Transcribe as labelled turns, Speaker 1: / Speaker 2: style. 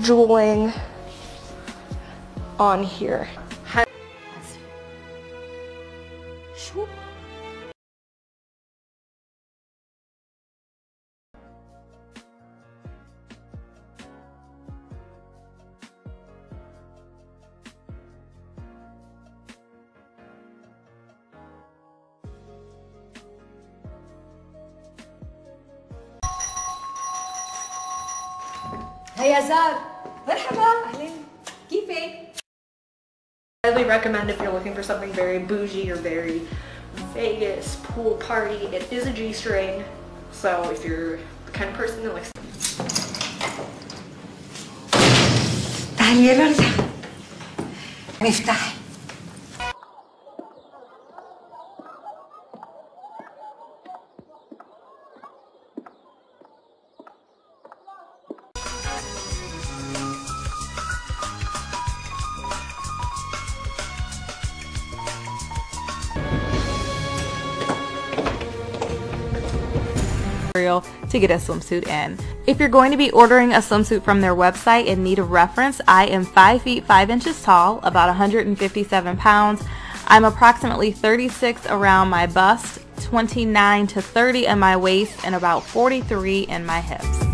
Speaker 1: jeweling on here.
Speaker 2: هيا زار مرحبا اهلين كيفك؟
Speaker 1: highly recommend if you're looking for something very bougie or very Vegas pool party. It is a G-string, so if you're the kind of person that likes
Speaker 2: تعالي يا لوردا نفتح
Speaker 3: to get a swimsuit in. If you're going to be ordering a swimsuit from their website in need of reference, I am 5 feet 5 inches tall, about 157 pounds. I'm approximately 36 around my bust, 29 to 30 in my waist, and about 43 in my hips.